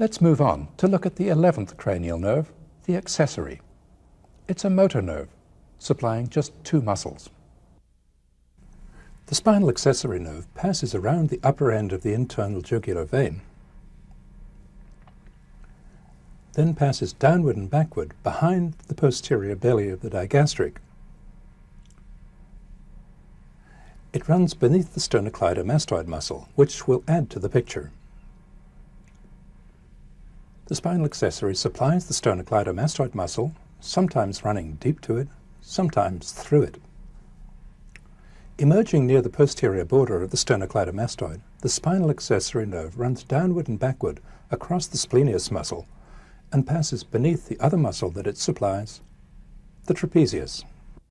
Let's move on to look at the 11th cranial nerve, the accessory. It's a motor nerve, supplying just two muscles. The spinal accessory nerve passes around the upper end of the internal jugular vein, then passes downward and backward behind the posterior belly of the digastric. It runs beneath the sternocleidomastoid muscle, which will add to the picture. The spinal accessory supplies the sternocleidomastoid muscle, sometimes running deep to it, sometimes through it. Emerging near the posterior border of the sternocleidomastoid, the spinal accessory nerve runs downward and backward across the splenius muscle and passes beneath the other muscle that it supplies, the trapezius.